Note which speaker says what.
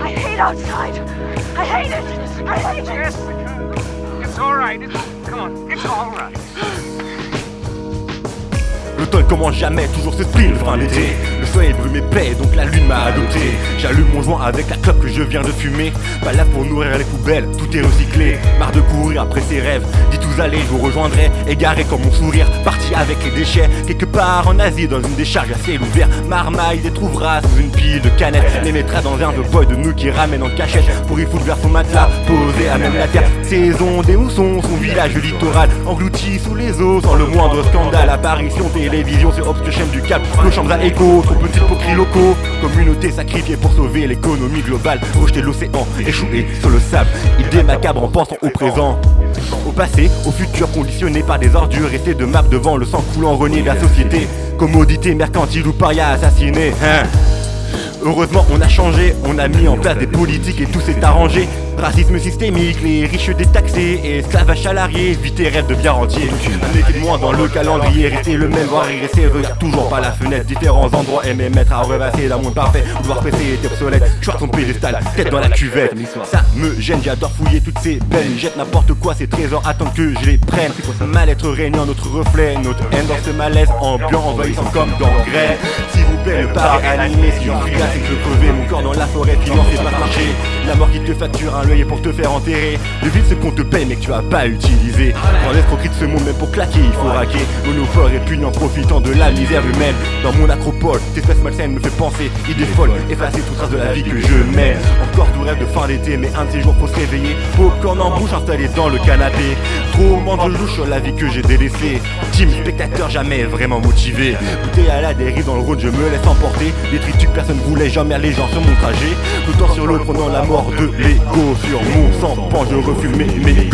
Speaker 1: I hate outside. I hate it.
Speaker 2: I hate it's all come on, it's. Le
Speaker 3: temps commence jamais, toujours c'est pile fin l'été. Le feu est brumé plaît, donc la lune m'a adopté. J'allume mon joint avec la clope que je viens de fumer. Pas là pour nourrir les poubelles, tout est recyclé. Marre de courir après ses rêves, dis tout tous allez, je vous rejoindrai Égaré comme mon sourire, parti avec les déchets. Quelque part en Asie, dans une décharge à ciel ouvert Marmaille détrouvera sous une pile de canettes. Les mettra dans un boy de nous qui ramène en cachette. Pour y foutre vers son matelas, posé à même la terre. Saison des moussons, son village littoral Englouti sous les eaux, sans le moindre scandale. Apparition télévision sur Obscure chaîne du Cap Nos chambres à écho, trop petites pour cris locaux Communauté sacrifiée pour sauver l'économie globale. Rejeter l'océan, échouer sur le sable. Idée macabre en pensant au présent au passé, au futur conditionné par des ordures Rester de map devant le sang coulant renié de la société. Commodité mercantile ou paria assassiné hein Heureusement on a changé, on a mis en place des politiques et tout s'est arrangé Racisme systémique, les riches détaxés, esclavage salarié, vite tes rêves de bien rentier. De moins dans le calendrier, rester le même, voir régresser, regarde toujours par la fenêtre. Différents endroits aimer mettre à revasser d'un monde parfait, vouloir presser était obsolète. Je ton pédestal, tête dans la cuvette. Ça me gêne, j'adore fouiller toutes ces belles. Jette n'importe quoi, ces trésors attendent que je les prenne. Mal-être régnant, notre reflet, notre haine dans ce malaise ambiant, envahissant comme d'engrais. Le pari animé, si je suis là, c'est que je crevais mon corps dans la forêt, financé pas marcher. La mort qui te facture un pour te faire enterrer. Vide ce qu'on te paye mais que tu as pas utilisé. Dans l'escroquerie de ce monde même pour claquer il faut raquer. Monophore et puis en profitant de la misère humaine. Dans mon acropole, cette espèce malsaine me fait penser. Idée folle, effacer toute trace de la vie que je mène. Encore tout rêve de fin d'été mais un de ces jours faut se réveiller. Popcorn en bouche installé dans le canapé. Trop de louche sur la vie que j'ai délaissée. Team spectateur jamais vraiment motivé. Bouteille à la dérive dans le road je me laisse emporter. Des tritus personne voulait jamais les gens sur mon trajet. Tout temps sur l'autre prenant la mort de l'ego sur mon sang, je refuse mes, mes